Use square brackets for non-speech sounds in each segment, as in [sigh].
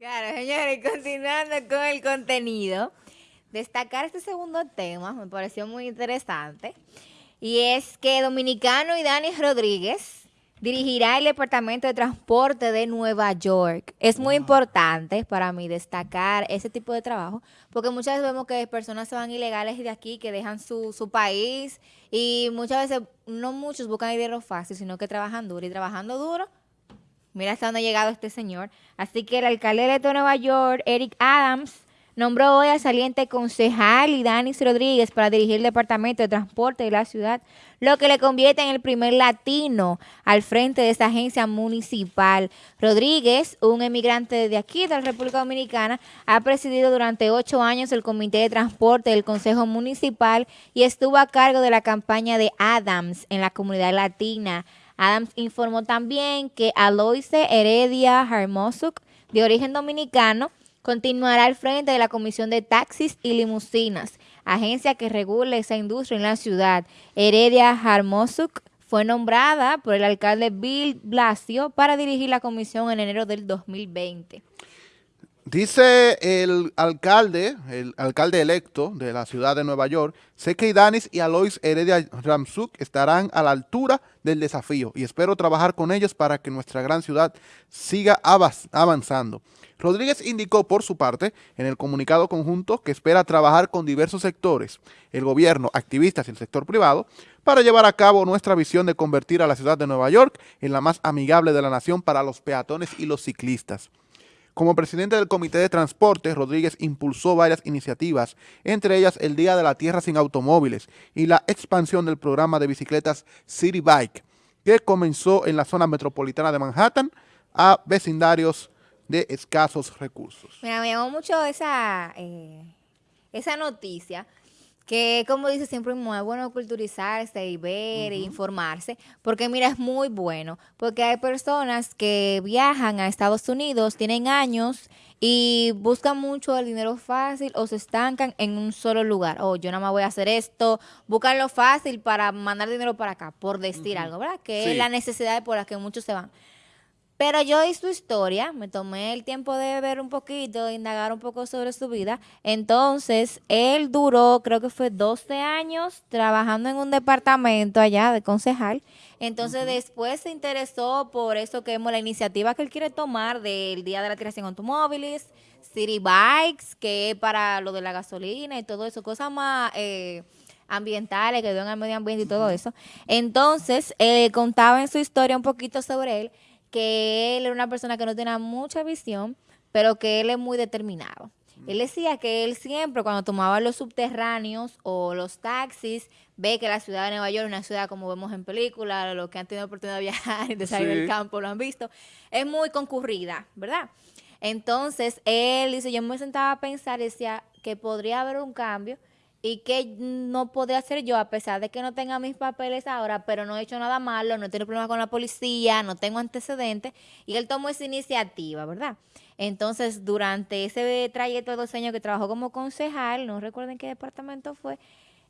Claro, señores, continuando con el contenido, destacar este segundo tema me pareció muy interesante y es que Dominicano y Dani Rodríguez dirigirá el Departamento de Transporte de Nueva York. Es muy importante para mí destacar ese tipo de trabajo porque muchas veces vemos que personas se van ilegales de aquí, que dejan su, su país y muchas veces no muchos buscan dinero fácil, sino que trabajan duro y trabajando duro Mira hasta dónde ha llegado este señor. Así que el alcalde de Nueva York, Eric Adams, nombró hoy al saliente concejal y Danis Rodríguez para dirigir el Departamento de Transporte de la ciudad, lo que le convierte en el primer latino al frente de esta agencia municipal. Rodríguez, un emigrante de aquí, de la República Dominicana, ha presidido durante ocho años el Comité de Transporte del Consejo Municipal y estuvo a cargo de la campaña de Adams en la comunidad latina. Adams informó también que Aloise Heredia Harmosuk, de origen dominicano, continuará al frente de la Comisión de Taxis y Limusinas, agencia que regula esa industria en la ciudad. Heredia Harmosuk fue nombrada por el alcalde Bill Blasio para dirigir la comisión en enero del 2020. Dice el alcalde, el alcalde electo de la ciudad de Nueva York, sé que Danis y Alois Heredia Ramsuk estarán a la altura del desafío y espero trabajar con ellos para que nuestra gran ciudad siga avanzando. Rodríguez indicó por su parte en el comunicado conjunto que espera trabajar con diversos sectores, el gobierno, activistas y el sector privado, para llevar a cabo nuestra visión de convertir a la ciudad de Nueva York en la más amigable de la nación para los peatones y los ciclistas. Como presidente del Comité de Transporte, Rodríguez impulsó varias iniciativas, entre ellas el Día de la Tierra sin Automóviles y la expansión del programa de bicicletas City Bike, que comenzó en la zona metropolitana de Manhattan a vecindarios de escasos recursos. Me llamó mucho esa, eh, esa noticia, que como dice siempre muy bueno culturizarse y ver e informarse, porque mira, es muy bueno, porque hay personas que viajan a Estados Unidos, tienen años y buscan mucho el dinero fácil o se estancan en un solo lugar. O oh, yo nada más voy a hacer esto, buscan lo fácil para mandar dinero para acá, por decir algo, ¿verdad? Que es la necesidad por la que muchos se van. Pero yo vi su historia, me tomé el tiempo de ver un poquito, de indagar un poco sobre su vida. Entonces, él duró, creo que fue 12 años trabajando en un departamento allá de concejal. Entonces, después se interesó por eso que la iniciativa que él quiere tomar del Día de la Tiración Automóviles, City Bikes, que es para lo de la gasolina y todo eso, cosas más... Eh, ambientales que ayudan al medio ambiente y todo eso. Entonces, eh, contaba en su historia un poquito sobre él que él era una persona que no tenía mucha visión, pero que él es muy determinado. Él decía que él siempre cuando tomaba los subterráneos o los taxis, ve que la ciudad de Nueva York es una ciudad como vemos en películas, los que han tenido oportunidad de viajar y de salir del campo lo han visto, es muy concurrida, ¿verdad? Entonces, él dice, yo me sentaba a pensar, decía que podría haber un cambio y que no podría hacer yo a pesar de que no tenga mis papeles ahora, pero no he hecho nada malo, no he tenido problemas con la policía, no tengo antecedentes y él tomó esa iniciativa, ¿verdad? Entonces, durante ese trayecto de dos años que trabajó como concejal, no recuerden qué departamento fue,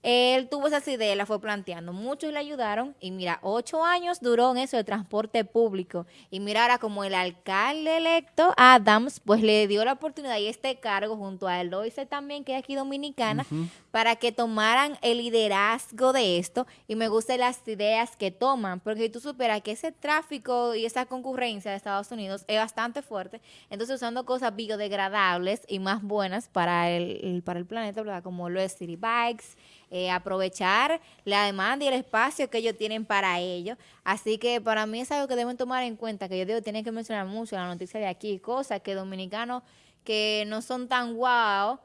él tuvo esas ideas, las fue planteando. Muchos le ayudaron y mira, ocho años duró en eso de transporte público. Y mira, ahora como el alcalde electo, Adams, pues le dio la oportunidad y este cargo junto a Eloise también, que es aquí dominicana, para que tomaran el liderazgo de esto. Y me gustan las ideas que toman, porque si tú superas que ese tráfico y esa concurrencia de Estados Unidos es bastante fuerte, entonces usando cosas biodegradables y más buenas para el, para el planeta, ¿verdad? como lo es City Bikes, eh, aprovechar la demanda y el espacio que ellos tienen para ellos. Así que para mí es algo que deben tomar en cuenta, que yo digo, tienen que mencionar mucho la noticia de aquí, cosas que dominicanos que no son tan guau,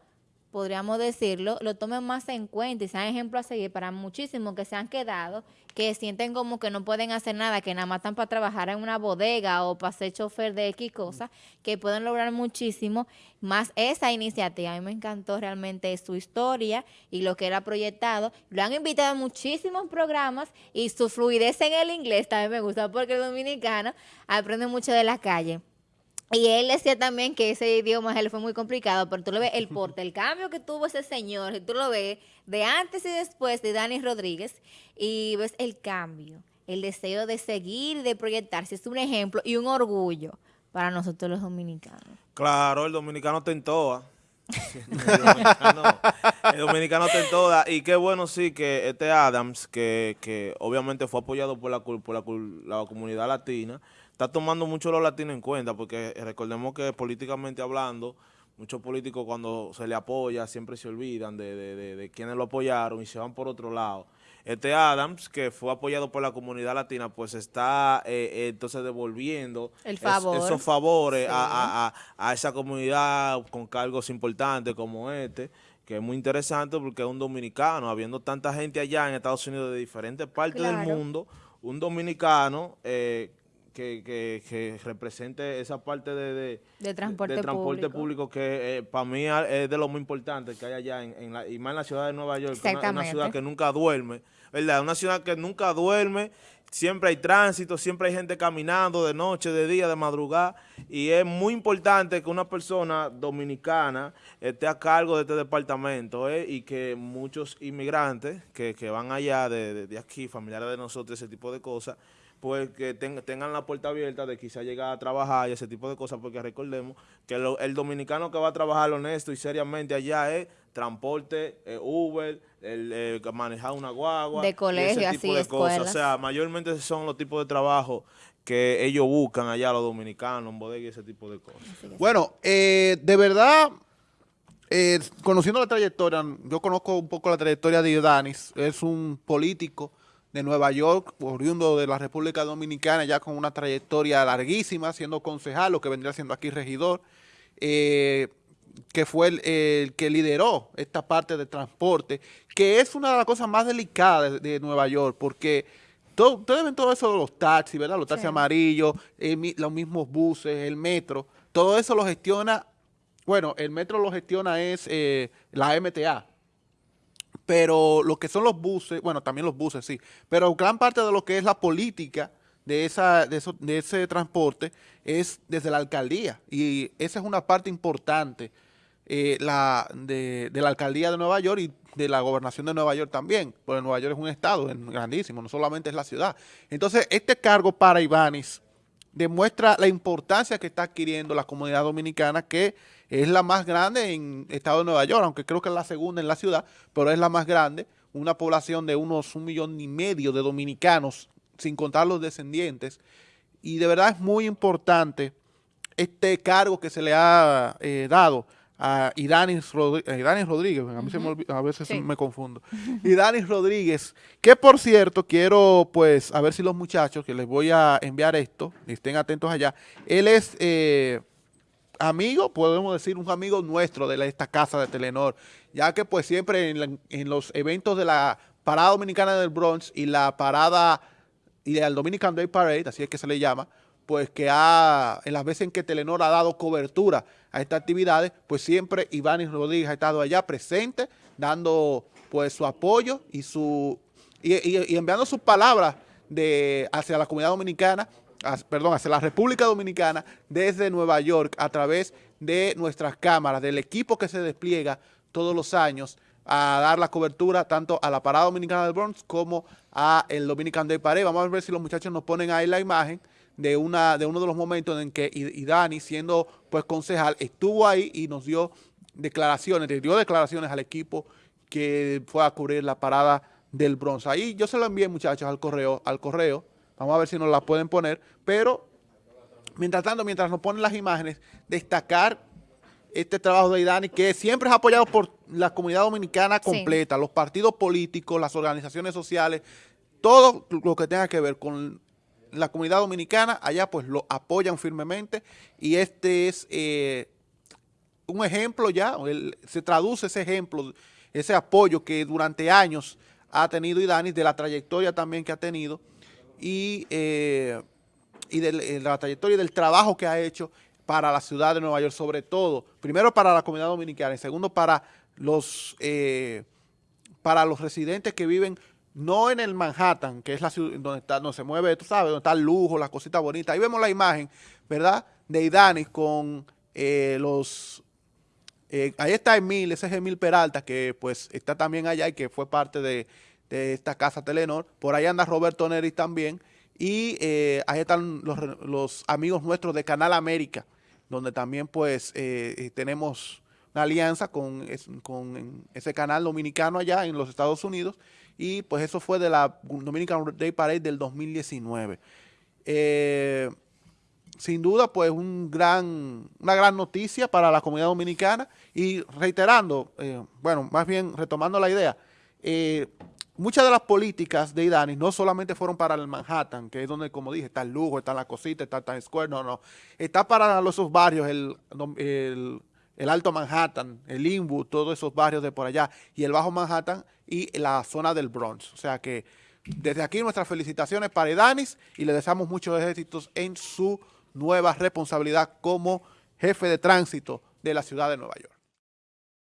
podríamos decirlo, lo tomen más en cuenta y sean ejemplos a seguir para muchísimos que se han quedado, que sienten como que no pueden hacer nada, que nada más están para trabajar en una bodega o para ser chofer de X cosas, que pueden lograr muchísimo, más esa iniciativa. A mí me encantó realmente su historia y lo que era proyectado. Lo han invitado a muchísimos programas y su fluidez en el inglés también me gusta porque el dominicano aprende mucho de la calle. Y él decía también que ese idioma él fue muy complicado, pero tú lo ves, el porte, el cambio que tuvo ese señor, tú lo ves de antes y después de Dani Rodríguez, y ves el cambio, el deseo de seguir, de proyectarse, es un ejemplo y un orgullo para nosotros los dominicanos. Claro, el dominicano está en todas. el, dominicano, el dominicano está en todas. Y qué bueno sí que este Adams, que, que obviamente fue apoyado por la, por la, la comunidad latina, está tomando mucho los latinos en cuenta, porque recordemos que políticamente hablando, muchos políticos cuando se le apoya siempre se olvidan de, de, de, quienes lo apoyaron y se van por otro lado. Este Adams, que fue apoyado por la comunidad latina, pues está eh, eh, entonces devolviendo esos favores a, a, a, esa comunidad con cargos importantes como este, que es muy interesante porque es un dominicano, habiendo tanta gente allá en Estados Unidos de diferentes partes del mundo, un dominicano eh, que, que, represente esa parte de, de, transporte, público. que eh, para mí es de lo muy importante que hay allá, en, la, y más en la ciudad de Nueva York, que una, una, ciudad que nunca duerme, ¿verdad? Una ciudad que nunca duerme, siempre hay tránsito, siempre hay gente caminando de noche, de día, de madrugada, y es muy importante que una persona dominicana esté a cargo de este departamento, ¿eh? y que muchos inmigrantes que, que van allá de, de aquí, familiares de nosotros, ese tipo de cosas, pues que tengan la puerta abierta de quizá llegar a trabajar y ese tipo de cosas, porque recordemos que el dominicano que va a trabajar honesto y seriamente allá es transporte, eh, Uber, el, eh, manejar una guagua, de colegio, ese tipo de cosas. O sea, mayormente son los tipos de trabajo que ellos buscan allá los dominicanos, en bodega y ese tipo de cosas. Bueno, eh, de verdad, conociendo la trayectoria, yo conozco un poco la trayectoria de Danis, es un político de Nueva York, oriundo de la República Dominicana, ya con una trayectoria larguísima, siendo concejal, lo que vendría siendo aquí regidor, eh, que fue el, que lideró esta parte de transporte, que es una de las cosas más delicadas de, Nueva York, porque todo, ustedes ven todo eso de los taxis, ¿verdad? Los taxis amarillos, los mismos buses, el metro, todo eso lo gestiona, bueno, el metro lo gestiona es eh, la MTA, pero lo que son los buses, bueno, también los buses, sí, pero gran parte de lo que es la política de, esa, de, eso, de ese transporte es desde la alcaldía y esa es una parte importante eh, la, de, la alcaldía de Nueva York y de la gobernación de Nueva York también, porque Nueva York es un estado grandísimo, no solamente es la ciudad. Entonces, este cargo para Ibanis demuestra la importancia que está adquiriendo la comunidad dominicana, que es la más grande en estado de Nueva York, aunque creo que es la segunda en la ciudad, pero es la más grande, una población de unos un millón y medio de dominicanos, sin contar los descendientes, y de verdad es muy importante este cargo que se le ha eh, dado a Idanis Rodríguez, Rodríguez, a, mí se me a veces me confundo, [laughs] Idanis Rodríguez, que por cierto, quiero pues, a ver si los muchachos, que les voy a enviar esto, estén atentos allá, él es eh, amigo, podemos decir un amigo nuestro de esta casa de Telenor, ya que pues siempre en, los eventos de la Parada Dominicana del Bronx y la Parada y del Dominican Day Parade, así es que se le llama, pues que ha, en las veces en que Telenor ha dado cobertura a estas actividades, pues siempre Iván Rodríguez ha estado allá presente, dando pues su apoyo y su y, enviando sus palabras de hacia la comunidad dominicana, perdón, hacia la República Dominicana desde Nueva York a través de nuestras cámaras, del equipo que se despliega todos los años a dar la cobertura tanto a la Parada Dominicana del Bronx como a el Dominican Day Parade. Vamos a ver si los muchachos nos ponen ahí la imagen de, una, de uno de los momentos en que y, Dani, siendo pues concejal, estuvo ahí y nos dio declaraciones, le dio declaraciones al equipo que fue a cubrir la parada del bronce. Ahí yo se lo envié, muchachos, al correo, al correo. Vamos a ver si nos la pueden poner. Pero, mientras tanto, mientras nos ponen las imágenes, destacar este trabajo de Idani, que siempre es apoyado por la comunidad dominicana completa, los partidos políticos, las organizaciones sociales, todo lo que tenga que ver con la comunidad dominicana allá pues lo apoyan firmemente y este es eh, un ejemplo ya, se traduce ese ejemplo, ese apoyo que durante años ha tenido Idanis, de la trayectoria también que ha tenido y, eh, y de, la trayectoria del trabajo que ha hecho para la ciudad de Nueva York, sobre todo, primero para la comunidad dominicana y segundo para los, eh, para los residentes que viven no en el Manhattan, que es la ciudad donde, está, donde se mueve, tú sabes, donde está el lujo, las cositas bonitas. Ahí vemos la imagen, ¿verdad?, de Idanis con eh, los... Eh, ahí está Emil, ese es Emil Peralta, que pues está también allá y que fue parte de, esta casa Telenor. Por ahí anda Roberto Neris también. Y eh, ahí están los, los, amigos nuestros de Canal América, donde también pues eh, eh, tenemos una alianza con, con, ese canal dominicano allá en los Estados Unidos. Y pues eso fue de la Dominican Day Parade del 2019. sin duda, pues un gran, una gran noticia para la comunidad dominicana. Y reiterando, bueno, más bien retomando la idea, muchas de las políticas de Idani no solamente fueron para el Manhattan, que es donde, como dije, está el lujo, está la cosita, está Times Square, no, no. Está para los esos barrios, el, el, Alto Manhattan, el Inwood, todos esos barrios de por allá, y el Bajo Manhattan y la zona del Bronx. O sea que desde aquí nuestras felicitaciones para Idanis y le deseamos muchos éxitos en su nueva responsabilidad como jefe de tránsito de la ciudad de Nueva York.